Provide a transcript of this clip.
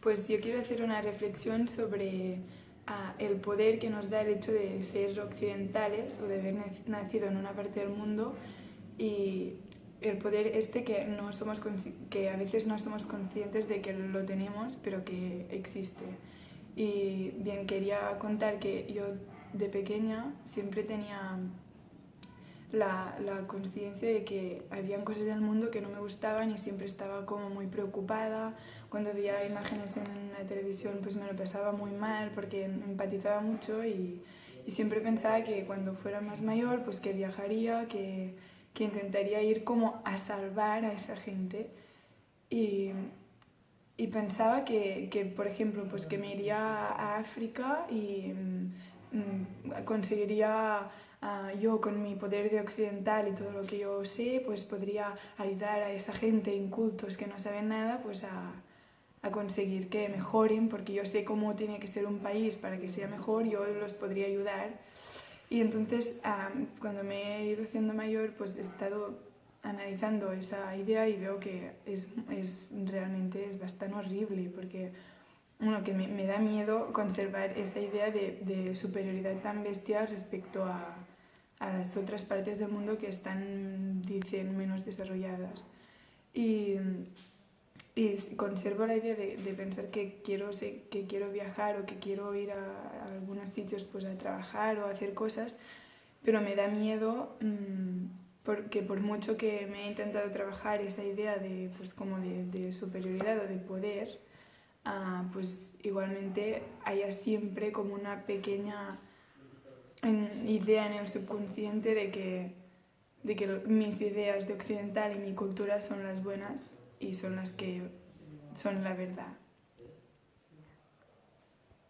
Pues yo quiero hacer una reflexión sobre uh, el poder que nos da el hecho de ser occidentales o de haber nacido en una parte del mundo y el poder este que, no somos que a veces no somos conscientes de que lo tenemos, pero que existe. Y bien, quería contar que yo de pequeña siempre tenía la, la conciencia de que habían cosas en el mundo que no me gustaban y siempre estaba como muy preocupada. Cuando veía imágenes en la televisión pues me lo pasaba muy mal porque empatizaba mucho y, y siempre pensaba que cuando fuera más mayor pues que viajaría, que, que intentaría ir como a salvar a esa gente. Y, y pensaba que, que, por ejemplo, pues que me iría a África y mm, conseguiría uh, yo con mi poder de occidental y todo lo que yo sé, pues podría ayudar a esa gente incultos que no saben nada, pues a, a conseguir que mejoren, porque yo sé cómo tiene que ser un país para que sea mejor, yo los podría ayudar. Y entonces, um, cuando me he ido haciendo mayor, pues he estado analizando esa idea y veo que es, es realmente es bastante horrible, porque bueno, que me, me, da miedo conservar esa idea de, de superioridad tan bestia respecto a, a las otras partes del mundo que están, dicen, menos desarrolladas. Y, y conservo la idea de, de, pensar que quiero, que quiero viajar o que quiero ir a, a, algunos sitios pues, a trabajar o a hacer cosas, pero me da miedo mmm, porque por mucho que me he intentado trabajar esa idea de, pues, como de, de superioridad o de poder, uh, pues igualmente haya siempre como una pequeña en idea en el subconsciente de que, de que mis ideas de occidental y mi cultura son las buenas y son las que son la verdad.